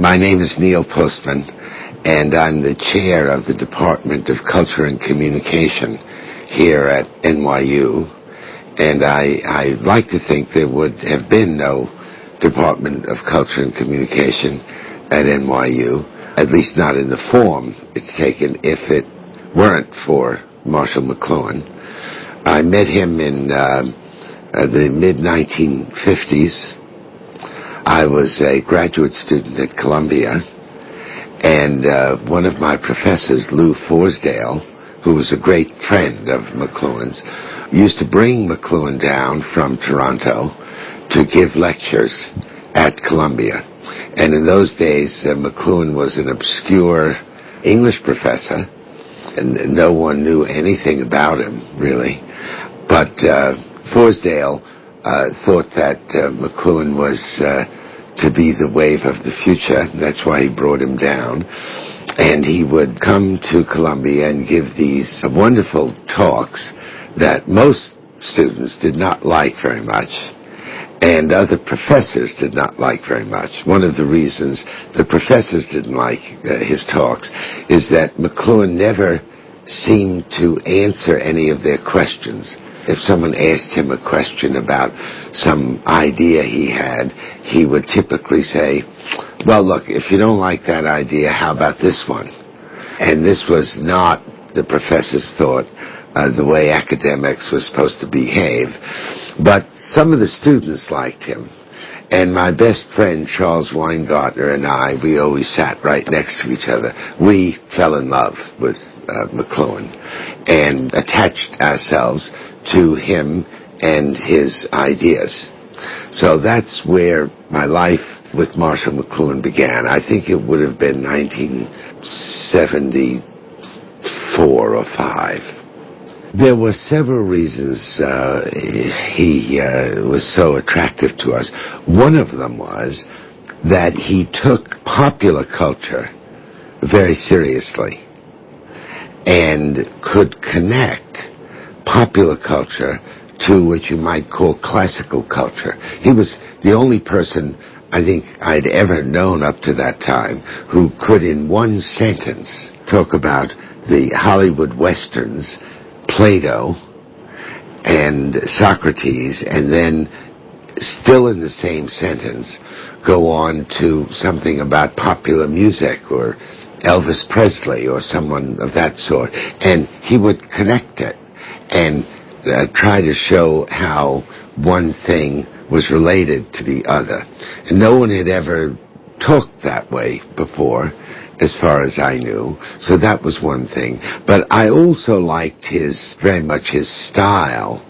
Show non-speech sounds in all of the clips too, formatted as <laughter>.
My name is Neil Postman, and I'm the chair of the Department of Culture and Communication here at NYU. And I, I like to think there would have been no Department of Culture and Communication at NYU, at least not in the form it's taken, if it weren't for Marshall McLuhan. I met him in uh, the mid 1950s. I was a graduate student at Columbia, and uh, one of my professors, Lou Forsdale, who was a great friend of McLuhan's, used to bring McLuhan down from Toronto to give lectures at Columbia. And in those days, uh, McLuhan was an obscure English professor, and no one knew anything about him, really. But uh, Forsdale uh, thought that uh, McLuhan was uh, to be the wave of the future. That's why he brought him down. And he would come to Columbia and give these wonderful talks that most students did not like very much and other professors did not like very much. One of the reasons the professors didn't like uh, his talks is that McLuhan never seemed to answer any of their questions. If someone asked him a question about some idea he had, he would typically say, well, look, if you don't like that idea, how about this one? And this was not the professor's thought uh, the way academics were supposed to behave. But some of the students liked him. And my best friend, Charles Weingartner, and I, we always sat right next to each other. We fell in love with McLuhan and attached ourselves to him and his ideas. So that's where my life with Marshall McLuhan began. I think it would have been 1974 or 5. There were several reasons uh, he uh, was so attractive to us. One of them was that he took popular culture very seriously and could connect popular culture to what you might call classical culture. He was the only person I think I'd ever known up to that time who could in one sentence talk about the Hollywood westerns Plato and Socrates, and then still in the same sentence go on to something about popular music or Elvis Presley or someone of that sort. And he would connect it and uh, try to show how one thing was related to the other. And no one had ever talked that way before as far as I knew. So that was one thing. But I also liked his, very much his style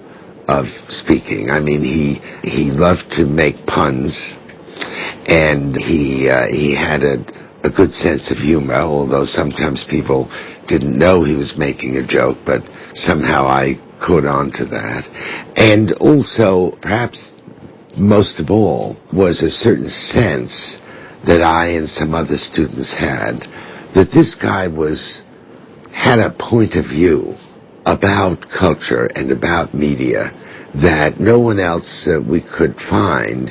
of speaking. I mean, he, he loved to make puns and he, uh, he had a, a good sense of humor, although sometimes people didn't know he was making a joke, but somehow I caught on to that. And also, perhaps most of all, was a certain sense that I and some other students had that this guy was had a point of view about culture and about media that no one else that we could find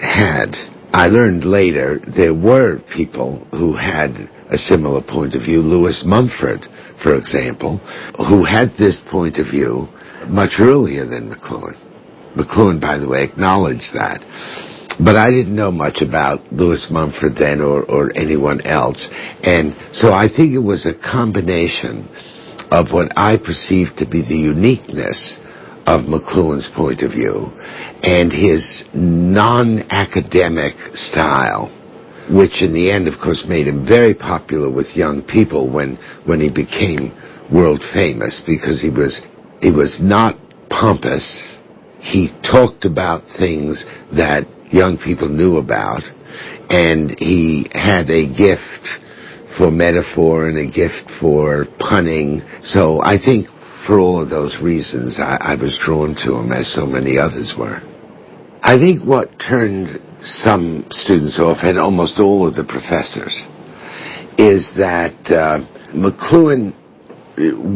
had. I learned later there were people who had a similar point of view. Lewis Mumford, for example, who had this point of view much earlier than McLuhan. McLuhan, by the way, acknowledged that but I didn't know much about Lewis Mumford then or, or anyone else. And so I think it was a combination of what I perceived to be the uniqueness of McLuhan's point of view and his non-academic style, which in the end, of course, made him very popular with young people when, when he became world famous because he was, he was not pompous. He talked about things that young people knew about. And he had a gift for metaphor and a gift for punning. So I think for all of those reasons, I, I was drawn to him as so many others were. I think what turned some students off, and almost all of the professors, is that uh, McLuhan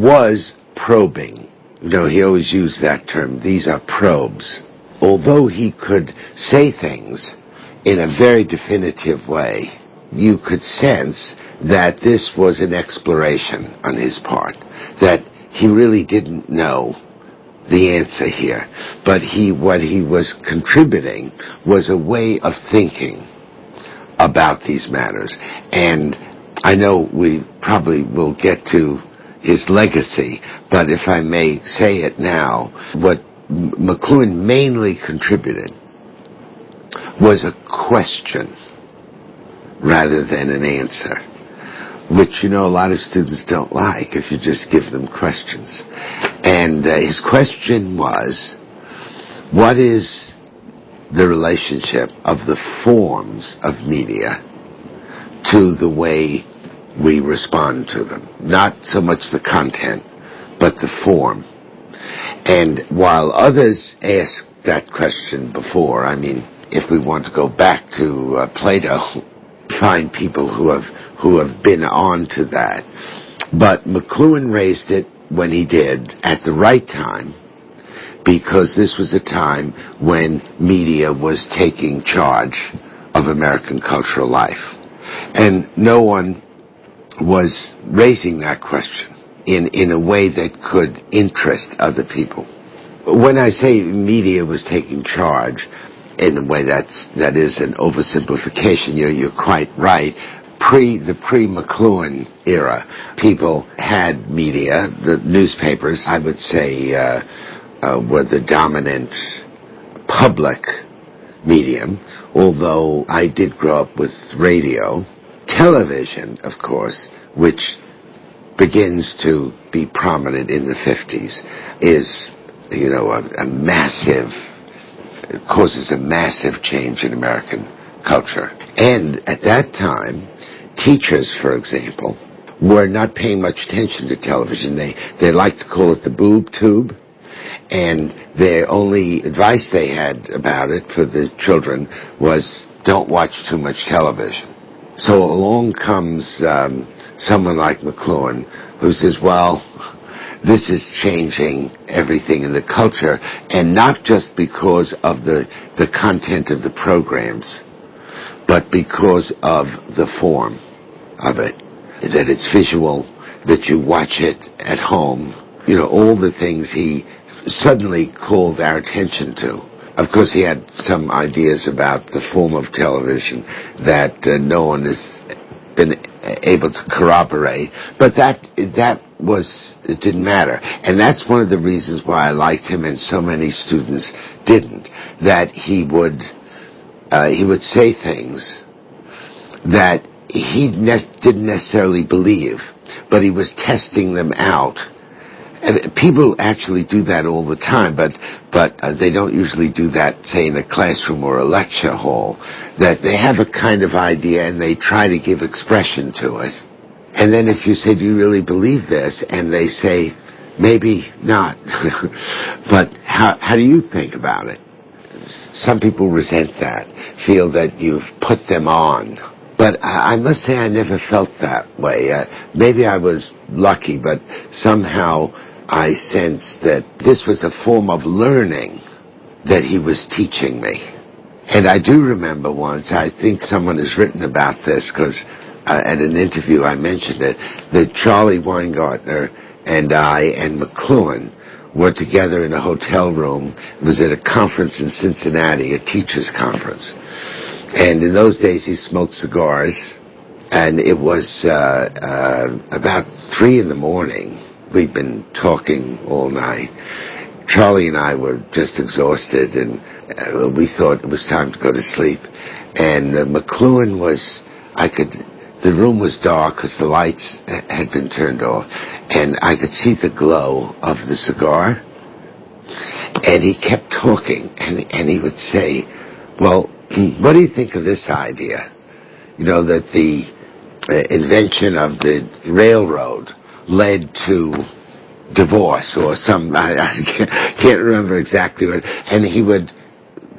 was probing. You know, he always used that term. These are probes although he could say things in a very definitive way, you could sense that this was an exploration on his part, that he really didn't know the answer here. But he, what he was contributing was a way of thinking about these matters. And I know we probably will get to his legacy, but if I may say it now, what McLuhan mainly contributed was a question rather than an answer, which you know a lot of students don't like if you just give them questions. And uh, his question was, what is the relationship of the forms of media to the way we respond to them? Not so much the content, but the form. And while others asked that question before, I mean, if we want to go back to uh, Plato, find people who have who have been on to that. But McLuhan raised it when he did at the right time because this was a time when media was taking charge of American cultural life. And no one was raising that question in, in a way that could interest other people. When I say media was taking charge, in a way that's that is an oversimplification. You're you're quite right. Pre the pre McLuhan era, people had media. The newspapers, I would say, uh, uh, were the dominant public medium. Although I did grow up with radio, television, of course, which begins to be prominent in the 50s, is you know a, a massive causes a massive change in American culture. And at that time, teachers, for example, were not paying much attention to television. They, they liked to call it the boob tube. And the only advice they had about it for the children was don't watch too much television. So along comes um, someone like McLuhan who says, well, this is changing everything in the culture, and not just because of the, the content of the programs, but because of the form of it. That it's visual, that you watch it at home. You know, all the things he suddenly called our attention to. Of course, he had some ideas about the form of television that uh, no one has been able to corroborate, but that that was it didn't matter, and that's one of the reasons why I liked him, and so many students didn't. That he would uh, he would say things that he ne- didn't necessarily believe, but he was testing them out. And people actually do that all the time, but but uh, they don't usually do that, say, in a classroom or a lecture hall. That they have a kind of idea and they try to give expression to it and then if you say, do you really believe this? And they say, maybe not. <laughs> but how, how do you think about it? Some people resent that, feel that you've put them on. But I, I must say I never felt that way. Uh, maybe I was lucky, but somehow I sensed that this was a form of learning that he was teaching me. And I do remember once, I think someone has written about this because uh, at an interview I mentioned it, that Charlie Weingartner and I and McLuhan were together in a hotel room. It was at a conference in Cincinnati, a teachers conference. And in those days he smoked cigars and it was uh, uh, about three in the morning. We'd been talking all night. Charlie and I were just exhausted, and uh, we thought it was time to go to sleep. And uh, McLuhan was, I could the room was dark because the lights had been turned off, and I could see the glow of the cigar. And he kept talking, and, and he would say, Well, <clears throat> what do you think of this idea? You know, that the uh, invention of the railroad led to divorce or some, <laughs> I, I can't, can't remember exactly what, and he would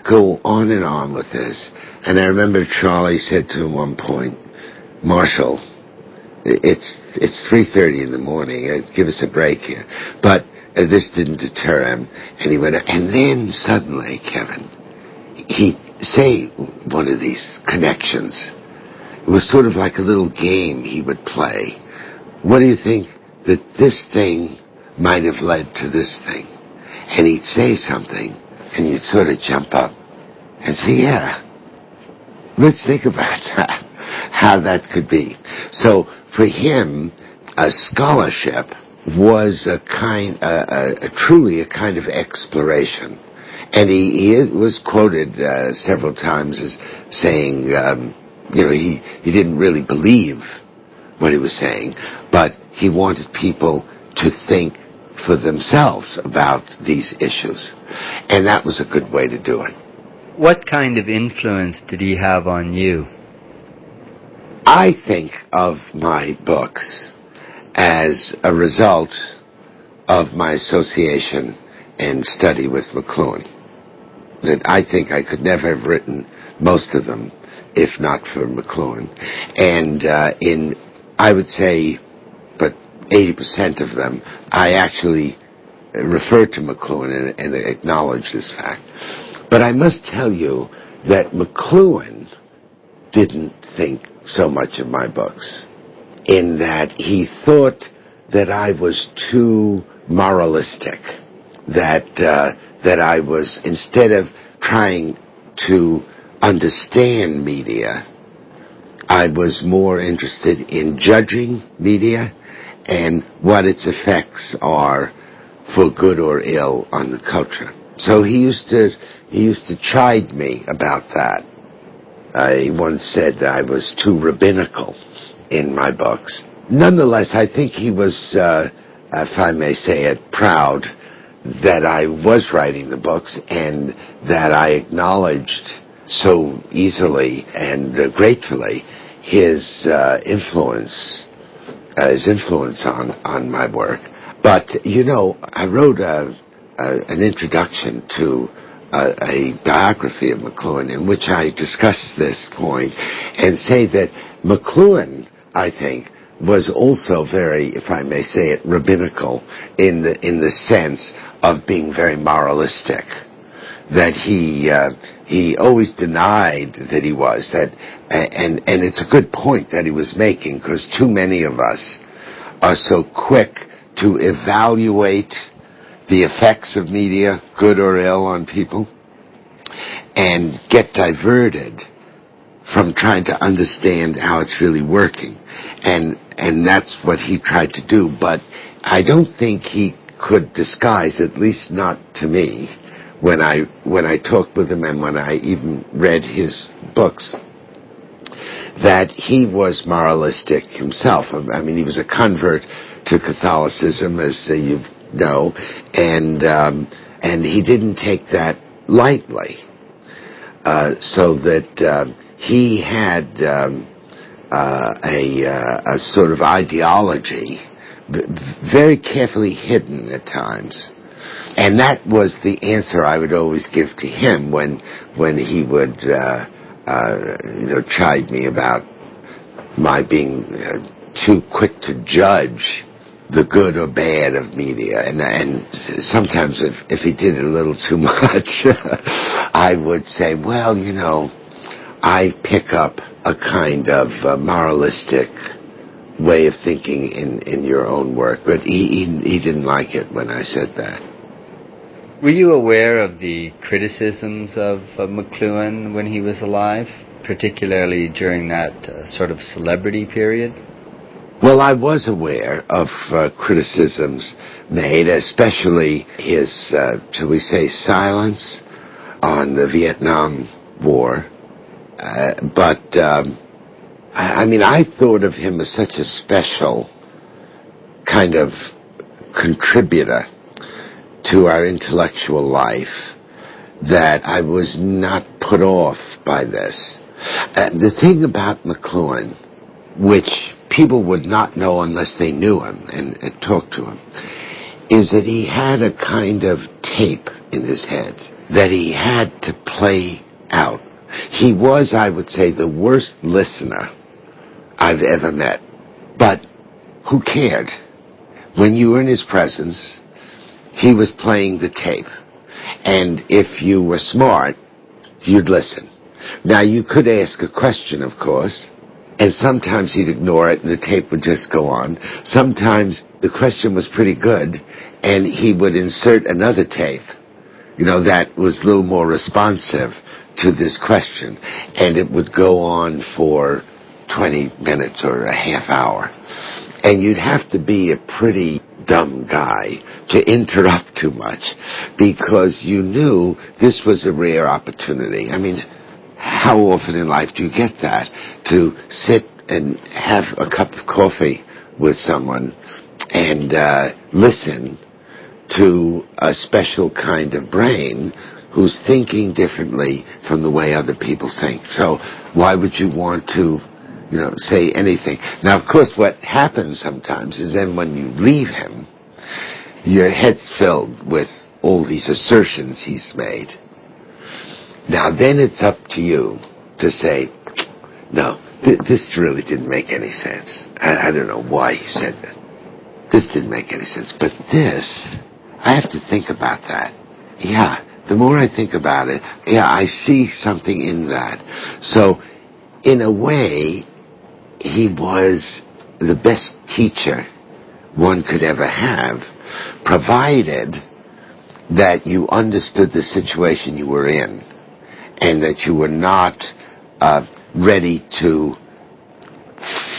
go on and on with this. And I remember Charlie said to him one point, Marshall, it's it's three thirty in the morning. Uh, give us a break here. But uh, this didn't deter him, and he went. And then suddenly, Kevin, he say one of these connections it was sort of like a little game he would play. What do you think that this thing might have led to this thing? And he'd say something, and you'd sort of jump up and say, yeah, let's think about how that could be. So for him, a scholarship was a kind, a, a, truly a kind of exploration. And he, he was quoted uh, several times as saying, um, you know, he, he didn't really believe what he was saying, but he wanted people to think for themselves about these issues. And that was a good way to do it. What kind of influence did he have on you? I think of my books as a result of my association and study with McLuhan. That I think I could never have written most of them if not for McLuhan. And uh, in, I would say, but 80% of them, I actually refer to McLuhan and, and acknowledge this fact. But I must tell you that McLuhan didn't think so much of my books in that he thought that I was too moralistic, that uh, that I was instead of trying to understand media, I was more interested in judging media and what its effects are for good or ill on the culture. So he used to he used to chide me about that. I once said that I was too rabbinical in my books. Nonetheless, I think he was, uh, if I may say it, proud that I was writing the books and that I acknowledged so easily and uh, gratefully his uh, influence, uh, his influence on, on my work. But, you know, I wrote a, a, an introduction to a, a, biography of McLuhan in which I discuss this point and say that McLuhan, I think, was also very, if I may say it, rabbinical in the in the sense of being very moralistic. That he uh, he always denied that he was that, and and it's a good point that he was making because too many of us are so quick to evaluate the effects of media, good or ill, on people, and get diverted from trying to understand how it's really working. And, and that's what he tried to do, but I don't think he could disguise, at least not to me, when I, when I talked with him and when I even read his books, that he was moralistic himself. I mean, he was a convert to Catholicism, as uh, you know, and um, and he didn't take that lightly. Uh, so that uh, he had um, uh, a, uh, a sort of ideology, very carefully hidden at times. And that was the answer I would always give to him when when he would uh, uh, you know chide me about my being too quick to judge the good or bad of media. And, and sometimes if, if he did it a little too <laughs> much, I would say, well, you know, I pick up a kind of uh, moralistic way of thinking in, in your own work. But he, he, he didn't like it when I said that. Were you aware of the criticisms of uh, McLuhan when he was alive, particularly during that uh, sort of celebrity period? Well, I was aware of uh, criticisms made, especially his, uh, shall we say, silence on the Vietnam War. Uh, but, um, I, I mean, I thought of him as such a special kind of contributor to our intellectual life that I was not put off by this. Uh, the thing about McLuhan, which people would not know unless they knew him and, and talked to him, is that he had a kind of tape in his head that he had to play out. He was, I would say, the worst listener I've ever met. But who cared? When you were in his presence, he was playing the tape. And if you were smart, you'd listen. Now, you could ask a question, of course, And sometimes he'd ignore it and the tape would just go on. Sometimes the question was pretty good and he would insert another tape, you know, that was a little more responsive to this question. And it would go on for 20 minutes or a half hour. And you'd have to be a pretty dumb guy to interrupt too much because you knew this was a rare opportunity. I mean, how often in life do you get that? To sit and have a cup of coffee with someone and uh, listen to a special kind of brain who's thinking differently from the way other people think. So why would you want to, you know, say anything? Now, of course, what happens sometimes is then when you leave him, your head's filled with all these assertions he's made. Now, then it's up to you to say, no, th- this really didn't make any sense. I, I don't know why he said that. This didn't make any sense. But this, I have to think about that. Yeah, the more I think about it, yeah, I see something in that. So, in a way, he was the best teacher one could ever have, provided that you understood the situation you were in and that you were not uh, ready to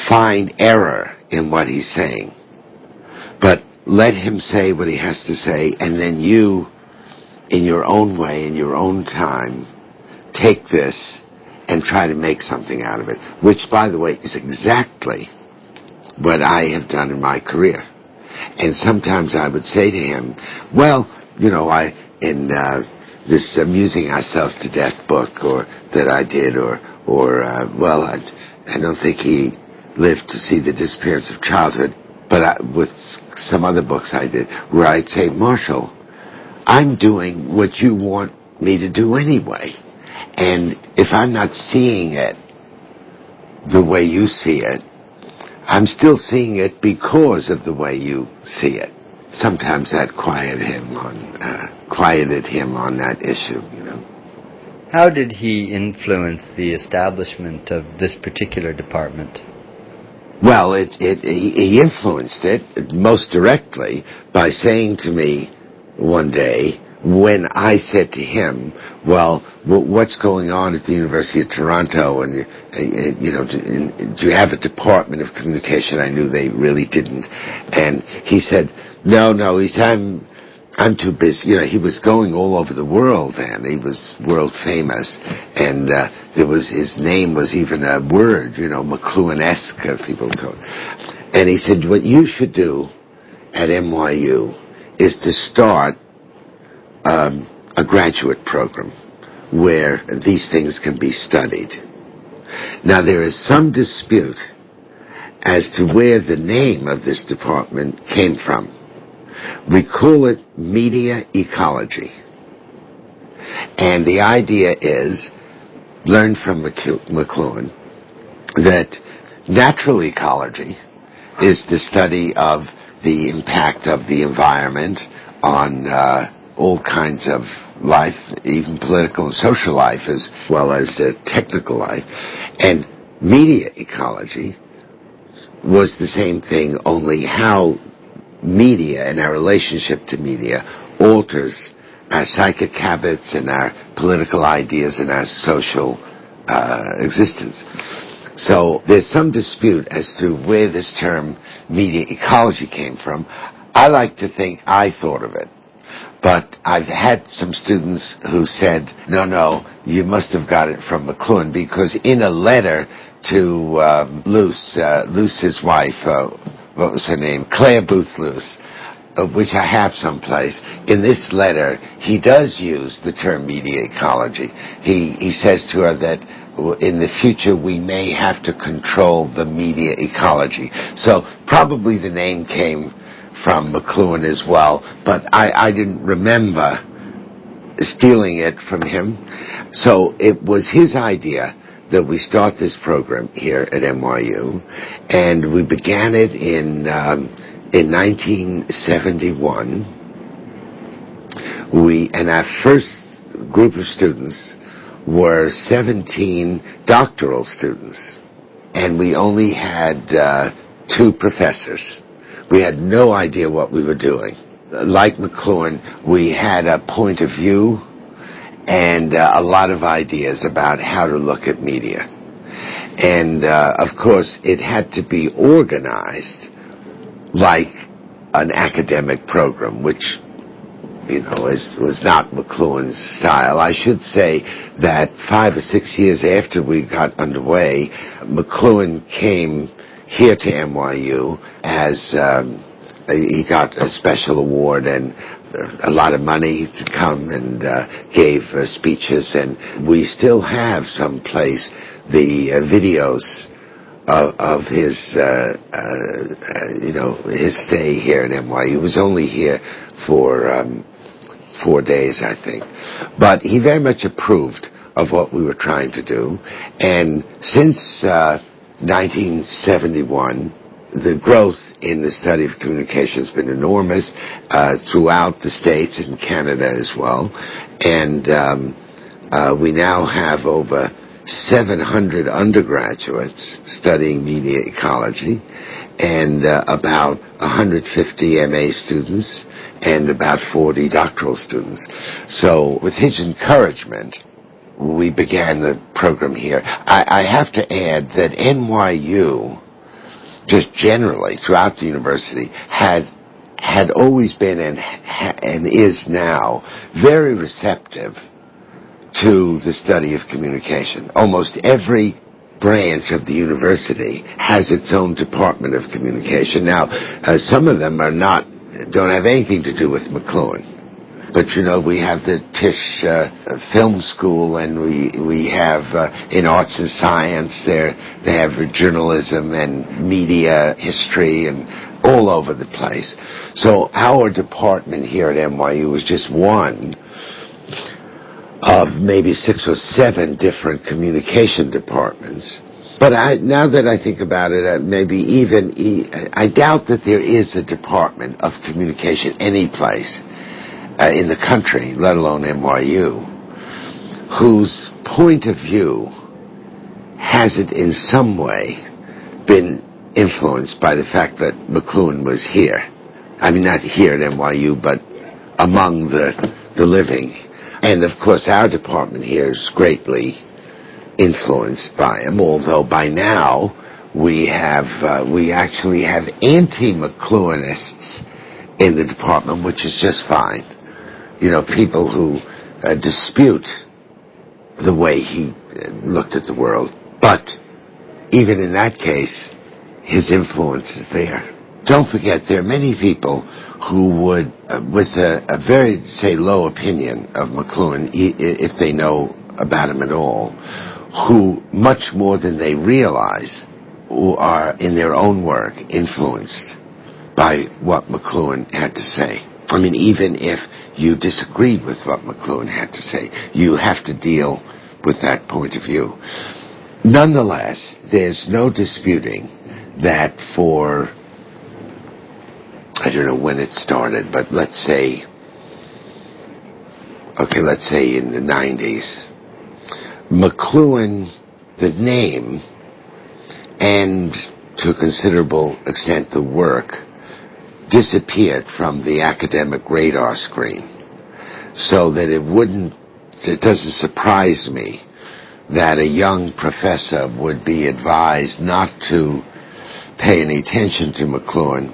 find error in what he's saying. But let him say what he has to say, and then you, in your own way, in your own time, take this and try to make something out of it. Which, by the way, is exactly what I have done in my career. And sometimes I would say to him, well, you know, I, in, uh, this amusing ourselves to death book or that I did or or uh, well I, I don't think he lived to see the disappearance of childhood but I, with some other books I did where I'd say Marshall I'm doing what you want me to do anyway. And if I'm not seeing it the way you see it I'm still seeing it because of the way you see it sometimes that quieted him on uh, quieted him on that issue. You know. How did he influence the establishment of this particular department? Well, it, it, he influenced it most directly by saying to me one day, when I said to him, "Well, what's going on at the University of Toronto? And you know, do you have a department of communication?" I knew they really didn't, and he said, "No, no." He said, "I'm." I'm too busy. You know, he was going all over the world then. He was world famous. And uh, there was, his name was even a word, you know, McLuhan-esque, uh, people talk. And he said, what you should do at NYU is to start um, a graduate program where these things can be studied. Now there is some dispute as to where the name of this department came from. We call it media ecology. And the idea is, learn from McLuhan, that natural ecology is the study of the impact of the environment on uh, all kinds of life, even political and social life, as well as uh, technical life. And media ecology was the same thing, only how media and our relationship to media alters our psychic habits and our political ideas and our social uh, existence. So there's some dispute as to where this term media ecology came from. I like to think I thought of it. But I've had some students who said, no, no, you must have got it from McLuhan because in a letter to um, Luce, uh, wife, uh, what was her name? Clare Boothe Luce, uh, which I have someplace. In this letter, he does use the term media ecology. He, he says to her that in the future we may have to control the media ecology. So probably the name came from McLuhan as well, but I, I didn't remember stealing it from him. So it was his idea that we start this program here at NYU, and we began it in um, in 1971. We and our first group of students were 17 doctoral students, and we only had uh, two professors. We had no idea what we were doing. Like McLuhan, we had a point of view and uh, a lot of ideas about how to look at media. And uh, of course, it had to be organized like an academic program, which you know, is, was not McLuhan's style. I should say that five or six years after we got underway, McLuhan came here to NYU as um, he got a special award and a lot of money to come and uh, gave uh, speeches, and we still have some place the uh, videos of, of his, uh, uh, you know, his stay here at NYU. He was only here for um, four days, I think, but he very much approved of what we were trying to do, and since 1971 the growth in the study of communication has been enormous uh, throughout the states and Canada as well, and um, uh, we now have over 700 undergraduates studying media ecology, and uh, about 150 MA students and about 40 doctoral students. So, with his encouragement, we began the program here. I, I have to add that NYU just generally throughout the university had had always been and and is now very receptive to the study of communication. Almost every branch of the university has its own department of communication. Now, uh, some of them are not don't have anything to do with McLuhan. But you know, we have the Tisch uh, Film School, and we we have uh, in arts and science there they have journalism and media history and all over the place. So our department here at NYU was just one of maybe six or seven different communication departments. But I, now that I think about it, uh, maybe even I doubt that there is a department of communication any place uh, in the country, let alone NYU, whose point of view has it in some way been influenced by the fact that McLuhan was here. I mean, not here at NYU, but among the, the living. And of course, our department here is greatly influenced by him, although by now we have, uh, we actually have anti-McLuhanists in the department, which is just fine you know, people who uh, dispute the way he uh, looked at the world. But even in that case, his influence is there. Don't forget, there are many people who would, uh, with a, a, very, say, low opinion of McLuhan, if they know about him at all, who much more than they realize are in their own work influenced by what McLuhan had to say. I mean, even if you disagreed with what McLuhan had to say, you have to deal with that point of view. Nonetheless, there's no disputing that for, I don't know when it started, but let's say, okay, let's say in the 90s, McLuhan, the name, and to a considerable extent the work, disappeared from the academic radar screen so that it wouldn't, it doesn't surprise me that a young professor would be advised not to pay any attention to McLuhan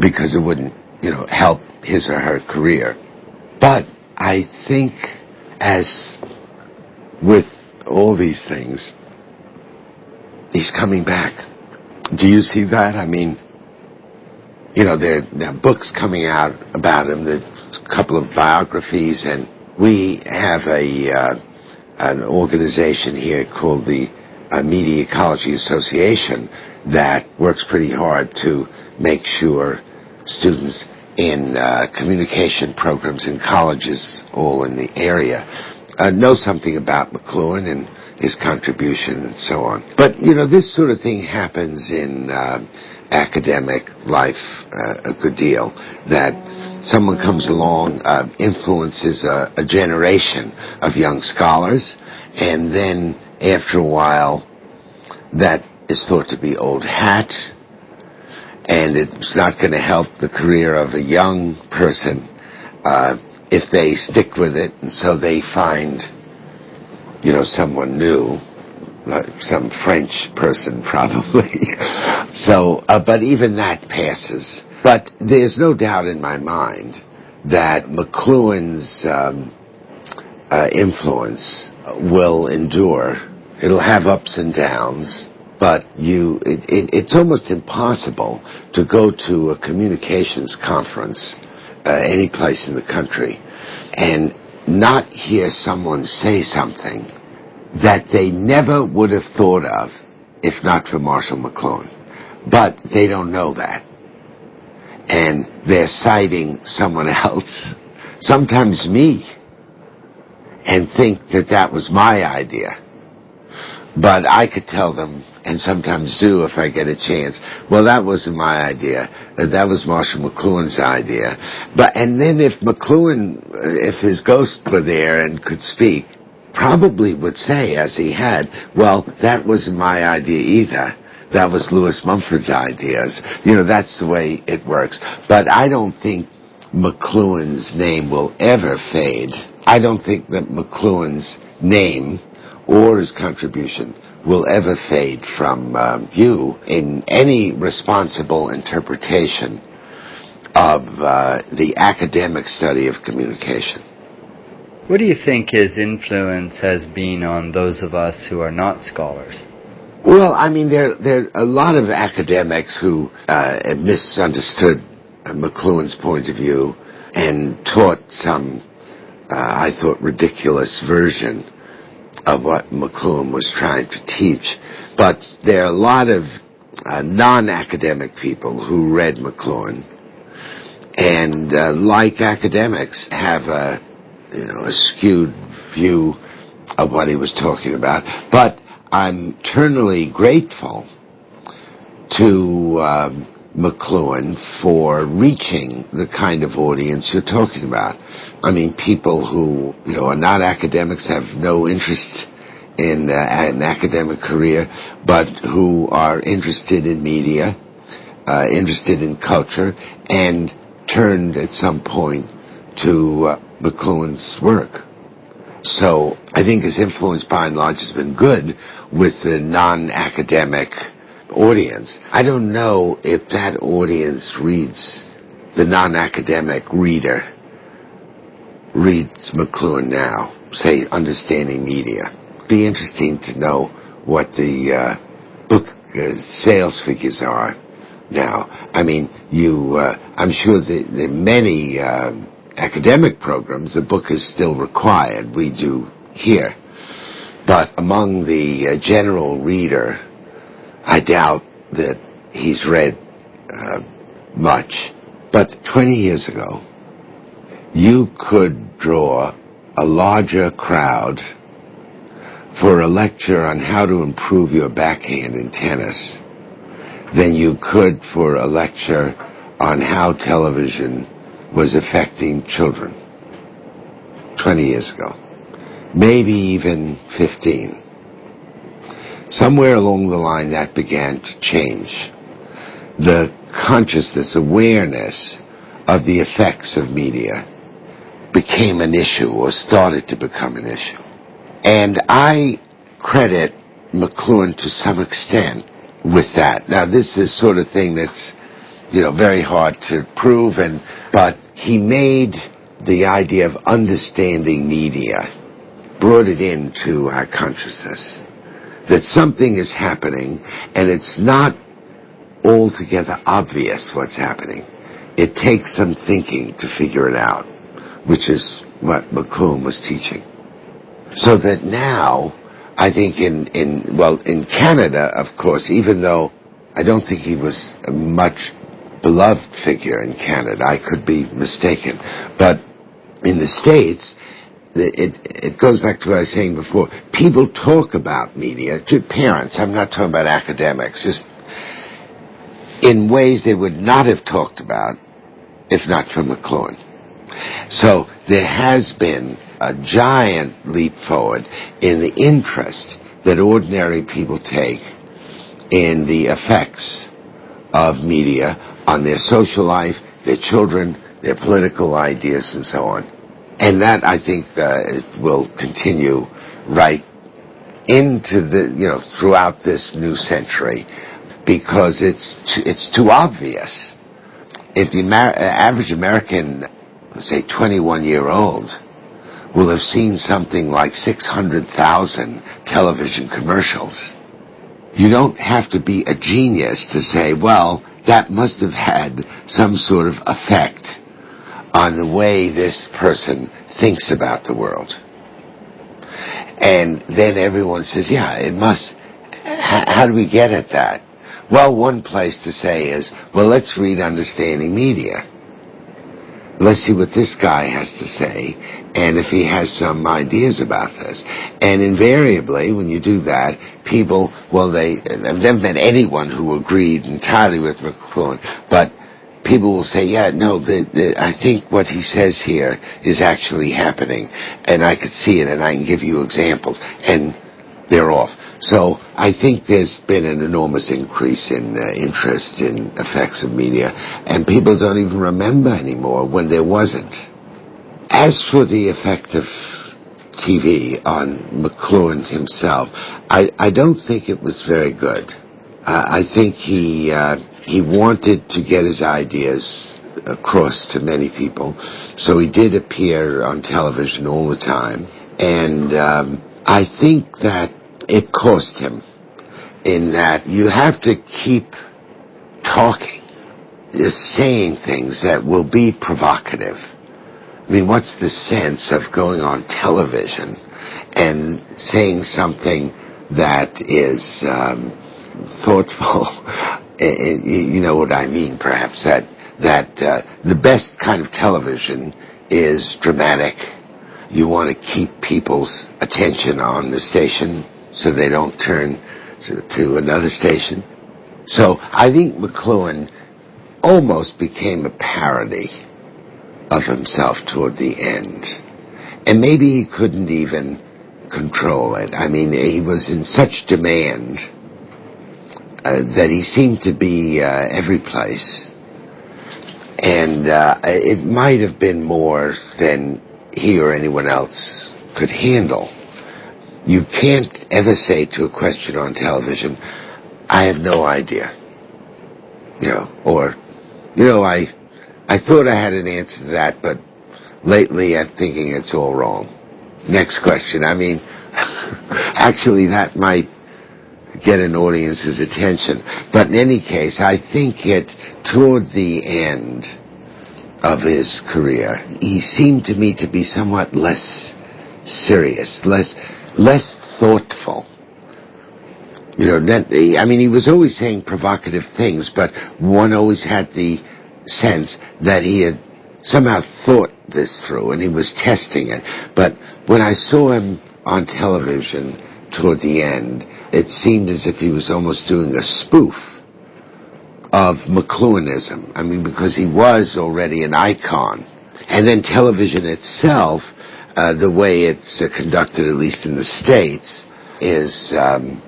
because it wouldn't, you know, help his or her career. But I think as with all these things, he's coming back. Do you see that? I mean, you know, there, there are books coming out about him, there's a couple of biographies, and we have a uh, an organization here called the uh, Media Ecology Association that works pretty hard to make sure students in uh, communication programs in colleges all in the area uh, know something about McLuhan and his contribution and so on. But, you know, this sort of thing happens in uh, academic life uh, a good deal. That someone comes along, uh, influences a, a, generation of young scholars, and then after a while, that is thought to be old hat, and it's not going to help the career of a young person uh, if they stick with it, and so they find, you know, someone new, like some French person probably. <laughs> so, uh, but even that passes. But there's no doubt in my mind that McLuhan's um, uh, influence will endure. It'll have ups and downs, but you, it, it, it's almost impossible to go to a communications conference uh, any place in the country and not hear someone say something that they never would have thought of if not for Marshall McLuhan. But they don't know that. And they're citing someone <laughs> else, sometimes me, and think that that was my idea. But I could tell them, and sometimes do if I get a chance, well, that wasn't my idea. Uh, that was Marshall McLuhan's idea. But, and then if McLuhan, if his ghost were there and could speak, probably would say, as he had, well, that wasn't my idea either. That was Lewis Mumford's ideas. You know, that's the way it works. But I don't think McLuhan's name will ever fade. I don't think that McLuhan's name or his contribution will ever fade from um, you in any responsible interpretation of uh, the academic study of communication. What do you think his influence has been on those of us who are not scholars? Well, I mean, there there are a lot of academics who uh, misunderstood McLuhan's point of view and taught some, uh, I thought, ridiculous version of what McLuhan was trying to teach. But there are a lot of uh, non-academic people who read McLuhan and, uh, like academics, have a, you know, a skewed view of what he was talking about. But I'm eternally grateful to um, McLuhan for reaching the kind of audience you're talking about. I mean, people who you know are not academics, have no interest in uh, an academic career, but who are interested in media, uh, interested in culture, and turned at some point to uh, McLuhan's work. So I think his influence by and large has been good with the non-academic audience. I don't know if that audience reads the non-academic reader reads McLuhan now, say understanding media. Be interesting to know what the uh, book uh, sales figures are now. I mean, you. Uh, I'm sure that many uh, academic programs, the book is still required. We do here, but among the uh, general reader I doubt that he's read uh, much. But 20 years ago, you could draw a larger crowd for a lecture on how to improve your backhand in tennis than you could for a lecture on how television was affecting children 20 years ago. Maybe even 15. Somewhere along the line that began to change. The consciousness, awareness of the effects of media became an issue or started to become an issue. And I credit McLuhan to some extent with that. Now this is sort of thing that's, you know, very hard to prove and, but he made the idea of understanding media, brought it into our consciousness that something is happening and it's not altogether obvious what's happening. It takes some thinking to figure it out, which is what McLuhan was teaching. So that now, I think in, in, well, in Canada, of course, even though I don't think he was much beloved figure in Canada, I could be mistaken, but in the States, it, it goes back to what I was saying before. People talk about media to parents. I'm not talking about academics, just in ways they would not have talked about if not for McLuhan. So there has been a giant leap forward in the interest that ordinary people take in the effects of media on their social life, their children, their political ideas, and so on. And that, I think, uh, will continue right into the, you know, throughout this new century because it's too, it's too obvious. If the Amer- average American, say 21 year old, will have seen something like 600,000 television commercials, you don't have to be a genius to say, well, that must have had some sort of effect on the way this person thinks about the world. And then everyone says, yeah, it must. how do we get at that? Well, one place to say is, well, let's read Understanding Media. Let's see what this guy has to say, and if he has some ideas about this. And invariably, when you do that, people, well, they, I've never met anyone who agreed entirely with McLuhan, but people will say, yeah, no, the, the, I think what he says here is actually happening, and I could see it, and I can give you examples, and they're off. So I think there's been an enormous increase in uh, interest in effects of media, and people don't even remember anymore when there wasn't. As for the effect of TV on McLuhan himself, I, I don't think it was very good. Uh, I think he uh, he wanted to get his ideas across to many people, so he did appear on television all the time. And um, I think that it cost him in that you have to keep talking, just saying things that will be provocative. I mean, what's the sense of going on television and saying something that is um, thoughtful <laughs> you know what I mean, perhaps that that uh, the best kind of television is dramatic. You want to keep people's attention on the station so they don't turn to, to another station. So I think McLuhan almost became a parody of himself toward the end. And maybe he couldn't even control it. I mean, he was in such demand uh, that he seemed to be uh, every place. And uh, it might have been more than he or anyone else could handle. You can't ever say to a question on television, I have no idea. You know, or, you know, I, I thought I had an answer to that, but lately I'm thinking it's all wrong. Next question. I mean, <laughs> actually that might get an audience's attention. But in any case, I think it, toward the end of his career, he seemed to me to be somewhat less serious, less, less thoughtful. You know, I mean, he was always saying provocative things, but one always had the sense that he had somehow thought this through and he was testing it. But when I saw him on television toward the end, it seemed as if he was almost doing a spoof of McLuhanism. I mean, because he was already an icon. And then television itself, uh, the way it's uh, conducted, at least in the States, is um,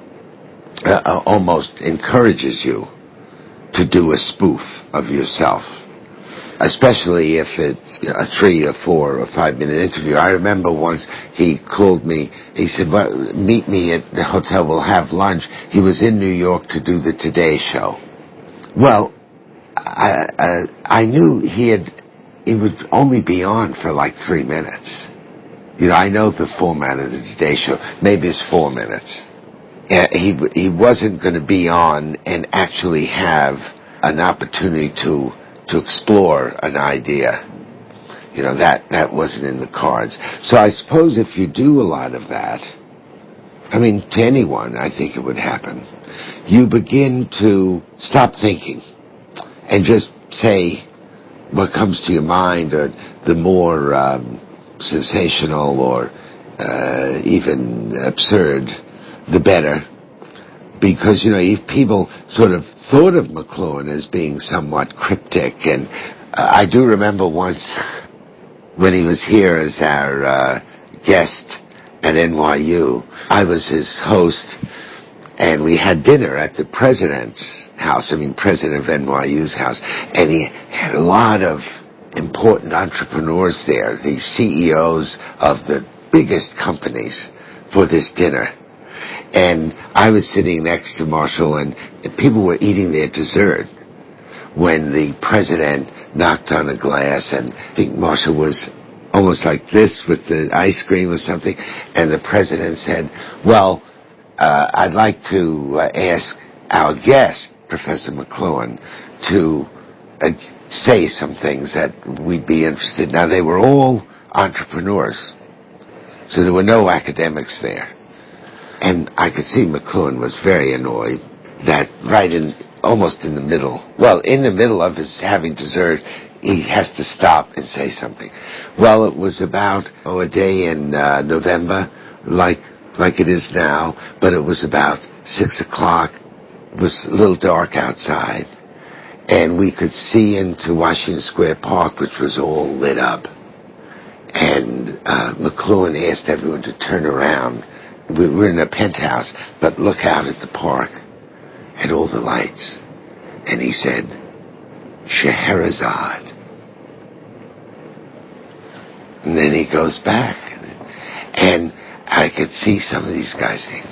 uh, uh almost encourages you to do a spoof of yourself especially if it's you know, a three or four or five minute interview. I remember once he called me. He said, well, "Meet me at the hotel. We'll have lunch." He was in New York to do the Today Show. Well, I I, I knew he had. He would only be on for like three minutes. You know, I know the format of the Today Show. Maybe it's four minutes. He he wasn't going to be on and actually have an opportunity to to explore an idea. You know, that, that wasn't in the cards. So I suppose if you do a lot of that, I mean, to anyone, I think it would happen. You begin to stop thinking and just say what comes to your mind or the more um, sensational or uh, even absurd, the better. Because, you know, if people sort of thought of McLuhan as being somewhat cryptic, and uh, I do remember once when he was here as our uh, guest at NYU, I was his host, and we had dinner at the president's house. I mean, president of NYU's house, and he had a lot of important entrepreneurs there, the CEOs of the biggest companies for this dinner. And I was sitting next to Marshall, and people were eating their dessert when the president knocked on a glass, and I think Marshall was almost like this with the ice cream or something, and the president said, well, uh, I'd like to uh, ask our guest, Professor McLuhan, to uh, say some things that we'd be interested. Now they were all entrepreneurs, so there were no academics there, and I could see McLuhan was very annoyed that right in almost in the middle, well, in the middle of his having dessert, he has to stop and say something. Well, it was about oh a day in uh, November, like like it is now, but it was about six o'clock. It was a little dark outside, and we could see into Washington Square Park, which was all lit up. And uh, McLuhan asked everyone to turn around. We were in a penthouse, but look out at the park, at all the lights. And he said, Scheherazade. And then he goes back. And I could see some of these guys saying,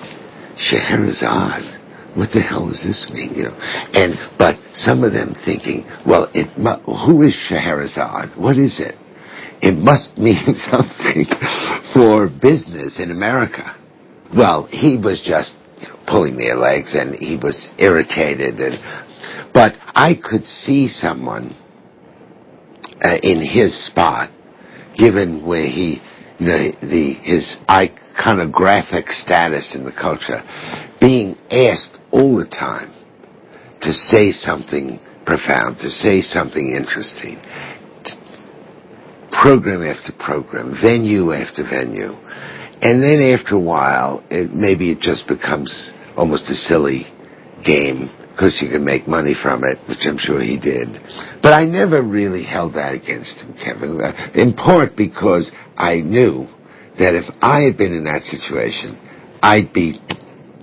Scheherazade. What the hell does this mean? You know, and but some of them thinking, well, it who is Scheherazade? What is it? It must <laughs> mean something for business in America. Well, he was just pulling their legs, and he was irritated, and but I could see someone uh, in his spot, given where he, know, the his iconographic status in the culture, being asked all the time to say something profound, to say something interesting, program after program, venue after venue. And then after a while, it, maybe it just becomes almost a silly game because you can make money from it, which I'm sure he did. But I never really held that against him, Kevin, uh, in part because I knew that if I had been in that situation, I'd be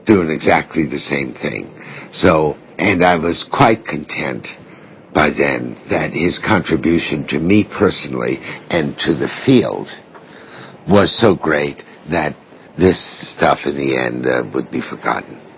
doing exactly the same thing. So, and I was quite content by then that his contribution to me personally and to the field was so great that this stuff in the end uh, would be forgotten.